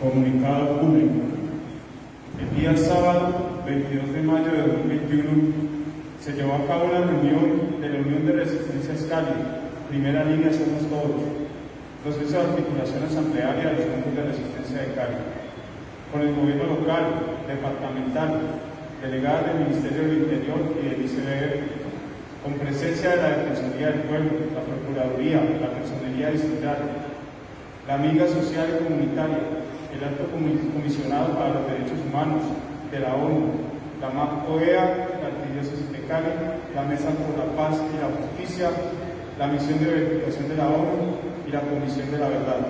Comunicado público. El día sábado, 22 de mayo de 2021, se llevó a cabo una reunión de la Unión de Resistencias Cali, primera línea Somos Todos, proceso de articulación asamblearia de los centros de resistencia de Cali, con el gobierno local, departamental, delegadas del Ministerio del Interior y del ICBF, con presencia de la Defensoría del Pueblo, la Procuraduría, la Personería Distrital, la Amiga Social y Comunitaria, el Alto Comisionado para los Derechos Humanos de la ONU, la MAP-OEA, la Arquidiócesis de Cali, la Mesa por la Paz y la Justicia, la Misión de Verificación de la ONU y la Comisión de la Verdad.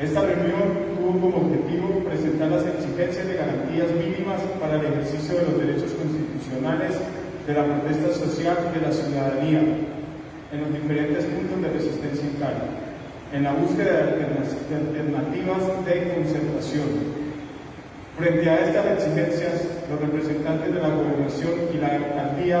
Esta reunión tuvo como objetivo presentar las exigencias de garantías mínimas para el ejercicio de los derechos constitucionales de la protesta social de la ciudadanía en los diferentes puntos de resistencia en Cali, en la búsqueda de alternativas de concertación. Frente a estas exigencias, los representantes de la gobernación y la alcaldía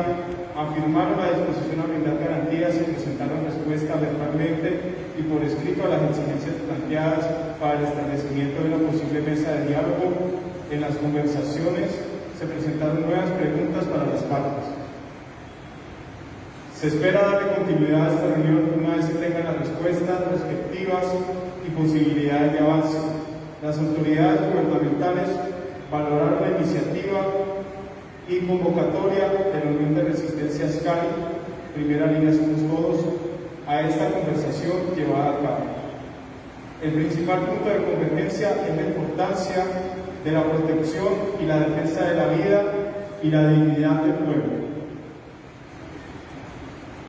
afirmaron la disposición a brindar garantías y presentaron respuesta verbalmente y por escrito a las exigencias planteadas para el establecimiento de una posible mesa de diálogo. En las conversaciones se presentaron nuevas preguntas para las partes. Se espera darle continuidad a esta reunión una vez se tengan las respuestas respectivas y posibilidades de avance. Las autoridades gubernamentales valoraron la iniciativa y convocatoria de la Unión de Resistencia SCAI, primera línea somos todos, a esta conversación llevada a cabo. El principal punto de convergencia es la importancia de la protección y la defensa de la vida y la dignidad del pueblo.